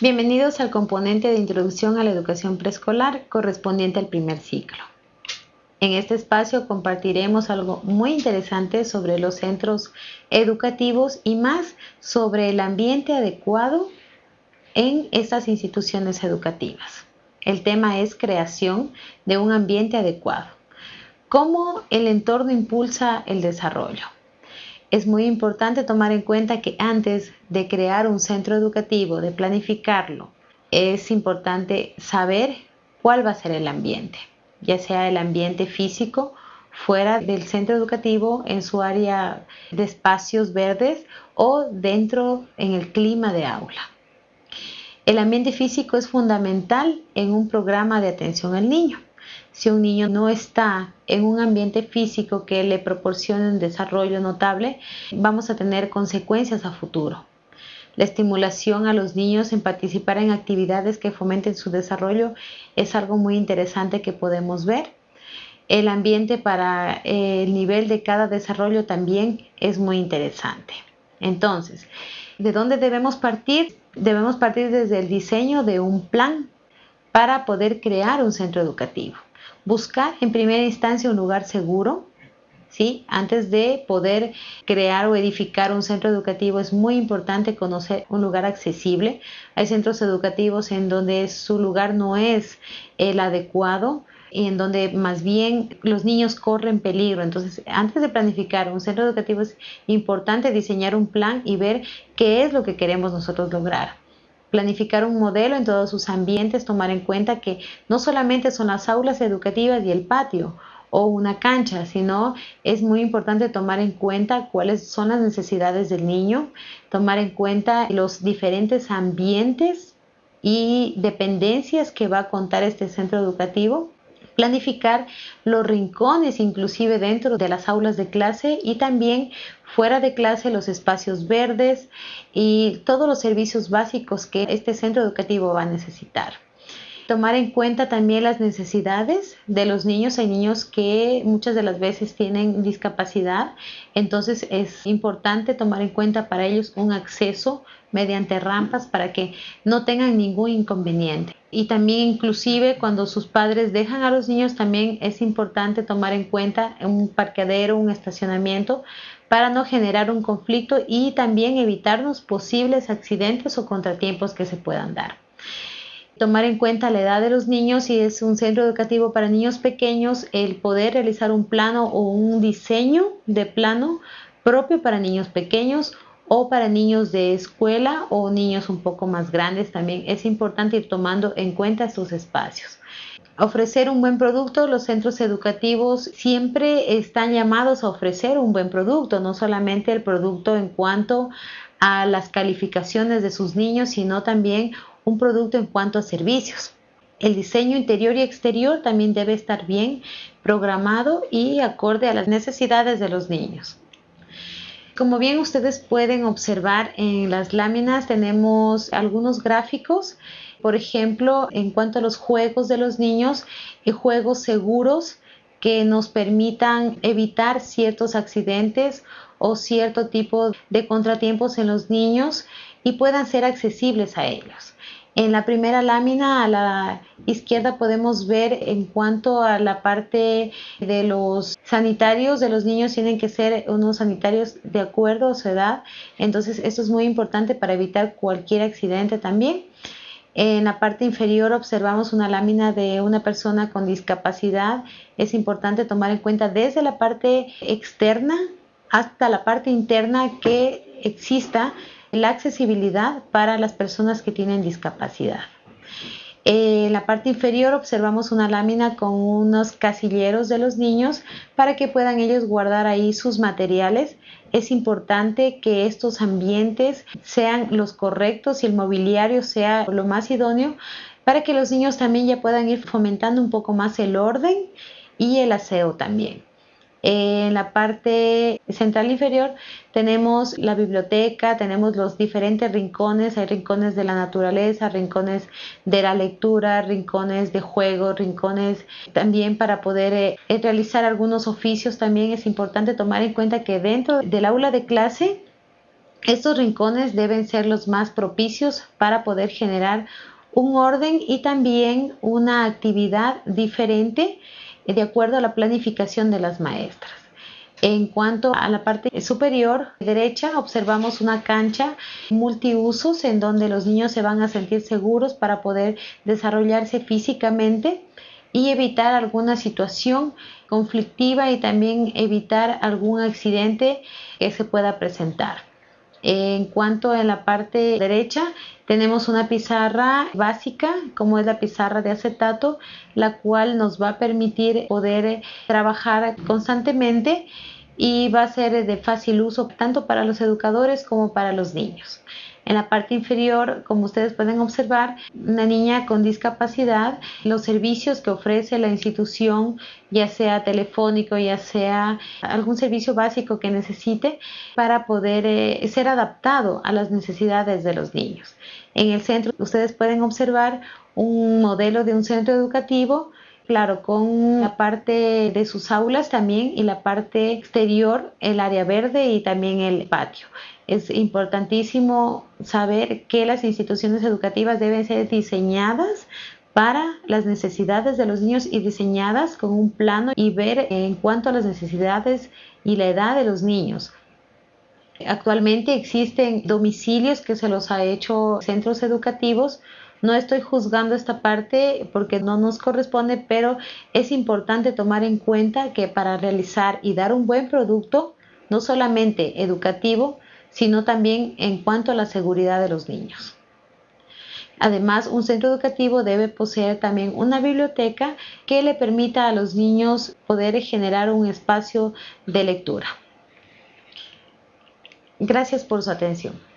Bienvenidos al componente de introducción a la educación preescolar correspondiente al primer ciclo. En este espacio compartiremos algo muy interesante sobre los centros educativos y más sobre el ambiente adecuado en estas instituciones educativas. El tema es creación de un ambiente adecuado. ¿Cómo el entorno impulsa el desarrollo? Es muy importante tomar en cuenta que antes de crear un centro educativo, de planificarlo, es importante saber cuál va a ser el ambiente, ya sea el ambiente físico fuera del centro educativo, en su área de espacios verdes o dentro en el clima de aula. El ambiente físico es fundamental en un programa de atención al niño si un niño no está en un ambiente físico que le proporcione un desarrollo notable, vamos a tener consecuencias a futuro. La estimulación a los niños en participar en actividades que fomenten su desarrollo es algo muy interesante que podemos ver. El ambiente para eh, el nivel de cada desarrollo también es muy interesante. Entonces, ¿de dónde debemos partir? Debemos partir desde el diseño de un plan para poder crear un centro educativo buscar en primera instancia un lugar seguro, ¿sí? Antes de poder crear o edificar un centro educativo es muy importante conocer un lugar accesible. Hay centros educativos en donde su lugar no es el adecuado y en donde más bien los niños corren peligro. Entonces, antes de planificar un centro educativo es importante diseñar un plan y ver qué es lo que queremos nosotros lograr planificar un modelo en todos sus ambientes, tomar en cuenta que no solamente son las aulas educativas y el patio o una cancha, sino es muy importante tomar en cuenta cuáles son las necesidades del niño, tomar en cuenta los diferentes ambientes y dependencias que va a contar este centro educativo planificar los rincones inclusive dentro de las aulas de clase y también fuera de clase los espacios verdes y todos los servicios básicos que este centro educativo va a necesitar tomar en cuenta también las necesidades de los niños. Hay niños que muchas de las veces tienen discapacidad, entonces es importante tomar en cuenta para ellos un acceso mediante rampas para que no tengan ningún inconveniente. Y también inclusive cuando sus padres dejan a los niños también es importante tomar en cuenta un parqueadero, un estacionamiento para no generar un conflicto y también evitarnos posibles accidentes o contratiempos que se puedan dar. Tomar en cuenta la edad de los niños, si es un centro educativo para niños pequeños, el poder realizar un plano o un diseño de plano propio para niños pequeños o para niños de escuela o niños un poco más grandes también es importante ir tomando en cuenta estos espacios. Ofrecer un buen producto, los centros educativos siempre están llamados a ofrecer un buen producto, no solamente el producto en cuanto a las calificaciones de sus niños, sino también un producto en cuanto a servicios. El diseño interior y exterior también debe estar bien programado y acorde a las necesidades de los niños. Como bien ustedes pueden observar en las láminas tenemos algunos gráficos, por ejemplo, en cuanto a los juegos de los niños y juegos seguros que nos permitan evitar ciertos accidentes o cierto tipo de contratiempos en los niños y puedan ser accesibles a ellos. En la primera lámina a la izquierda podemos ver en cuanto a la parte de los sanitarios de los niños tienen que ser unos sanitarios de acuerdo a su edad. Entonces esto es muy importante para evitar cualquier accidente también. En la parte inferior observamos una lámina de una persona con discapacidad. Es importante tomar en cuenta desde la parte externa hasta la parte interna que exista la accesibilidad para las personas que tienen discapacidad. En la parte inferior observamos una lámina con unos casilleros de los niños para que puedan ellos guardar ahí sus materiales. Es importante que estos ambientes sean los correctos y el mobiliario sea lo más idóneo para que los niños también ya puedan ir fomentando un poco más el orden y el aseo también. En la parte central inferior tenemos la biblioteca, tenemos los diferentes rincones, hay rincones de la naturaleza, rincones de la lectura, rincones de juego, rincones también para poder eh, realizar algunos oficios. También es importante tomar en cuenta que dentro del aula de clase Estos rincones deben ser los más propicios para poder generar un orden y también una actividad diferente de acuerdo a la planificación de las maestras. En cuanto a la parte superior derecha, observamos una cancha multiusos en donde los niños se van a sentir seguros para poder desarrollarse físicamente y evitar alguna situación conflictiva y también evitar algún accidente que se pueda presentar. En cuanto a la parte derecha, tenemos una pizarra básica, como es la pizarra de acetato, la cual nos va a permitir poder trabajar constantemente y va a ser de fácil uso tanto para los educadores como para los niños. En la parte inferior, como ustedes pueden observar, una niña con discapacidad, los servicios que ofrece la institución, ya sea telefónico, ya sea algún servicio básico que necesite para poder eh, ser adaptado a las necesidades de los niños. En el centro, ustedes pueden observar un modelo de un centro educativo claro, con la parte de sus aulas también y la parte exterior, el área verde y también el patio. Es importantísimo saber que las instituciones educativas deben ser diseñadas para las necesidades de los niños y diseñadas con un plano y ver en cuanto a las necesidades y la edad de los niños. Actualmente existen domicilios que se los ha hecho centros educativos. No estoy juzgando esta parte porque no nos corresponde, pero es importante tomar en cuenta que para realizar y dar un buen producto, no solamente educativo, sino también en cuanto a la seguridad de los niños. Además, un centro educativo debe poseer también una biblioteca que le permita a los niños poder generar un espacio de lectura. Gracias por su atención.